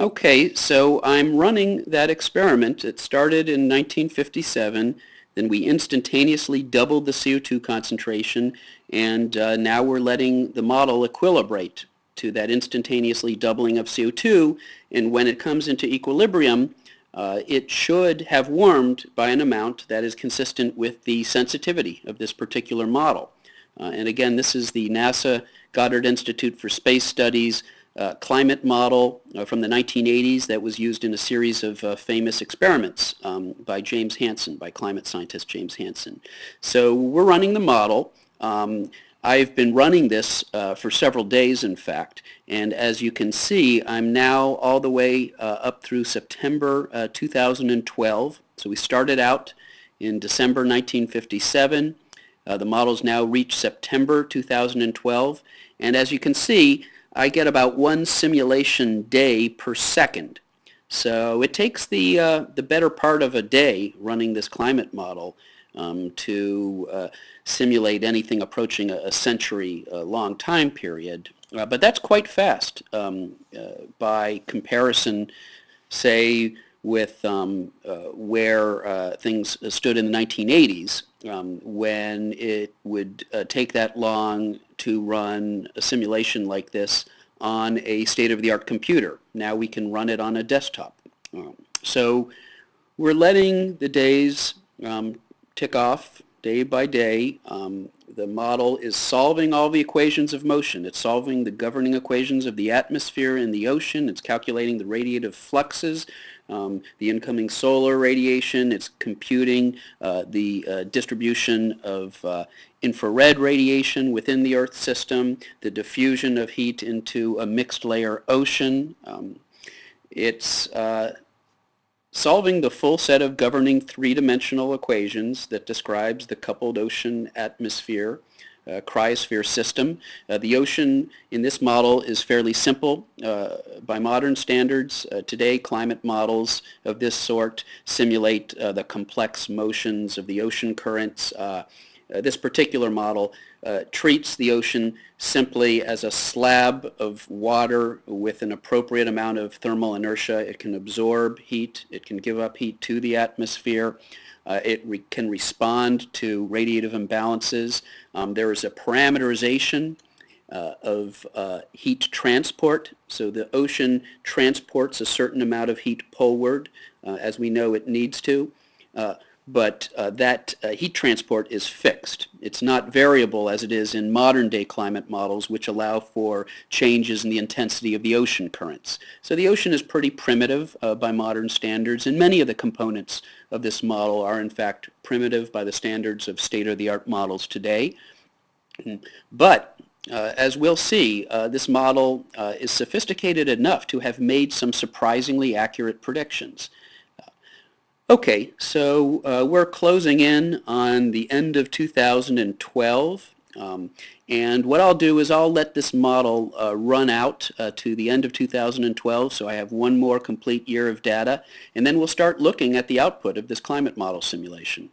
Okay, so I'm running that experiment. It started in 1957. Then we instantaneously doubled the CO2 concentration, and uh, now we're letting the model equilibrate to that instantaneously doubling of CO2. And when it comes into equilibrium, uh, it should have warmed by an amount that is consistent with the sensitivity of this particular model. Uh, and again, this is the NASA Goddard Institute for Space Studies uh, climate model uh, from the 1980s that was used in a series of uh, famous experiments um, by James Hansen, by climate scientist James Hansen. So we're running the model. Um, I've been running this uh, for several days, in fact, and as you can see, I'm now all the way uh, up through September uh, 2012. So we started out in December 1957. the model's now reached September 2012, and as you can see, I get about one simulation day per second. So it takes the, uh, the better part of a day running this climate model um, to uh, simulate anything approaching a, a century uh, long time period. Uh, but that's quite fast um, uh, by comparison, say, with um, uh, where things stood in the 1980s um, when it would uh, take that long to run a simulation like this on a state-of-the-art computer. Now we can run it on a desktop. Um, so we're letting the days um, tick off day by day. Um, the model is solving all the equations of motion. It's solving the governing equations of the atmosphere and the ocean. It's calculating the radiative fluxes um, the incoming solar radiation. It's computing uh, the uh, distribution of uh, infrared radiation within the Earth system, the diffusion of heat into a mixed layer ocean. Um, it's uh, solving the full set of governing three-dimensional equations that describes the coupled ocean atmosphere uh, cryosphere system. Uh, the ocean in this model is fairly simple uh, by modern standards. Uh, today climate models of this sort simulate uh, the complex motions of the ocean currents. Uh, this particular model treats the ocean simply as a slab of water with an appropriate amount of thermal inertia. It can absorb heat, it can give up heat to the atmosphere. Uh, it re can respond to radiative imbalances. Um, there is a parameterization uh, of uh, heat transport. So the ocean transports a certain amount of heat poleward, uh, as we know it needs to. Uh, but uh, that uh, heat transport is fixed. It's not variable as it is in modern day climate models which allow for changes in the intensity of the ocean currents. So the ocean is pretty primitive uh, by modern standards and many of the components of this model are in fact primitive by the standards of state-of-the-art models today. But uh, as we'll see, uh, this model uh, is sophisticated enough to have made some surprisingly accurate predictions. Okay, so uh, we're closing in on the end of 2012. Um, and what I'll do is I'll let this model uh, run out uh, to the end of 2012, so I have one more complete year of data, and then we'll start looking at the output of this climate model simulation.